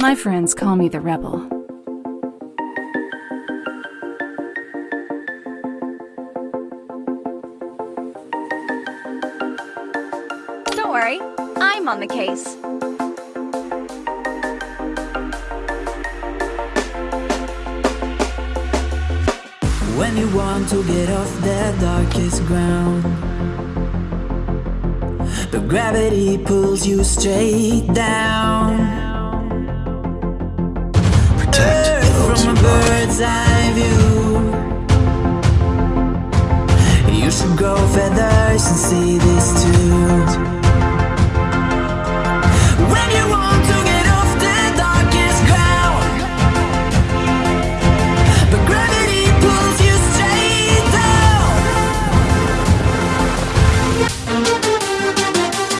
My friends call me the rebel. Don't worry, I'm on the case. When you want to get off the darkest ground But gravity pulls you straight down bird's eye view You should grow feathers and see this too